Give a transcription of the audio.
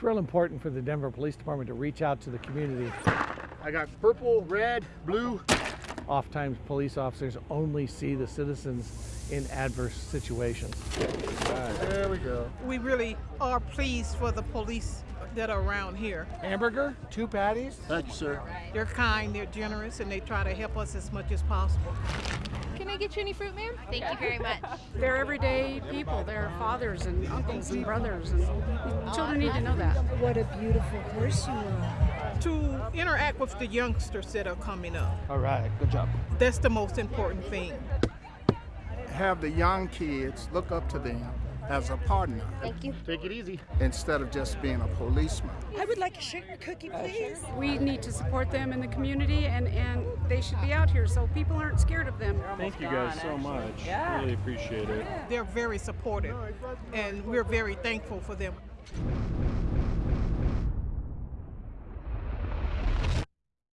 it's real important for the Denver Police Department to reach out to the community. I got purple, red, blue. Oftentimes, police officers only see the citizens in adverse situations. There we go. We really are pleased for the police that are around here. Hamburger, two patties. Thank you, sir. They're kind, they're generous, and they try to help us as much as possible. Can I get you any fruit, ma'am? Thank you very much. They're everyday people. They're fathers and uncles and brothers, and children need to know that. What a beautiful person you are. To interact with the youngsters that are coming up, All right, good job. that's the most important thing. have the young kids look up to them as a partner Thank you. Take it easy. instead of just being a policeman. I would like a sugar cookie, please. We need to support them in the community, and, and they should be out here so people aren't scared of them. Thank you guys so much. Really appreciate it. They're very supportive, and we're very thankful for them.